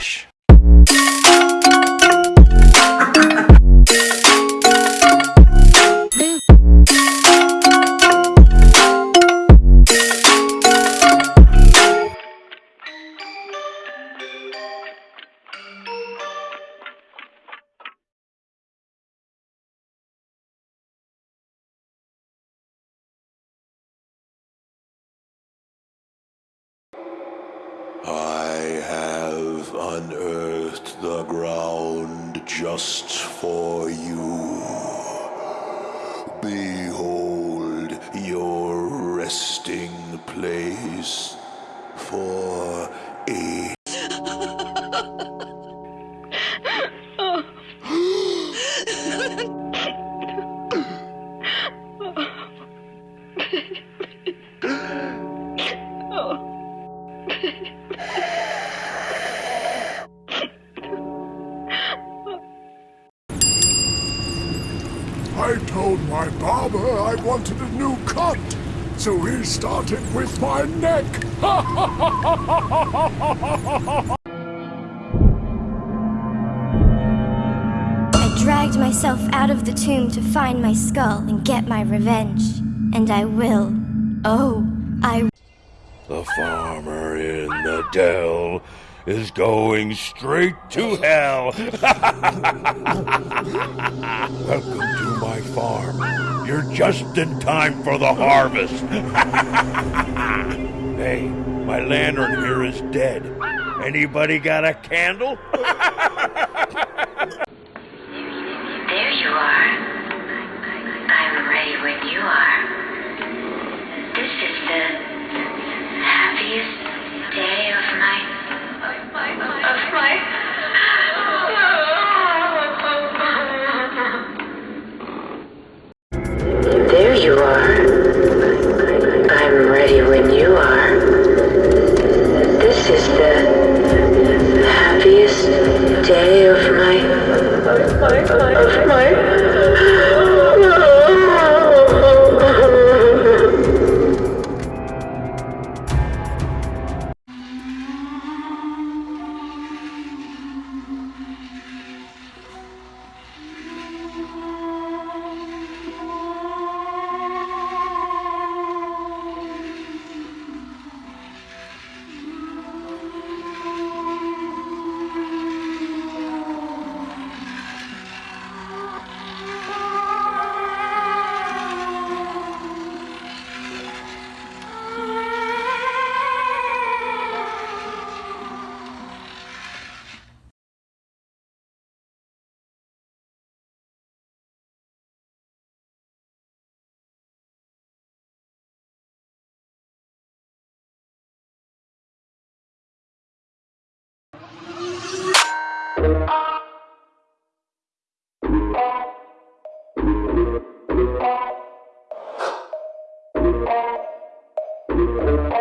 Relaxa. I have unearthed the ground just for you. Behold your resting place for a I told my barber I wanted a new cut, so he started with my neck. I dragged myself out of the tomb to find my skull and get my revenge. And I will. Oh, I The farmer in the dell is going straight to hell. Welcome to my farm. You're just in time for the harvest. hey, my lantern here is dead. Anybody got a candle? of my Thank you.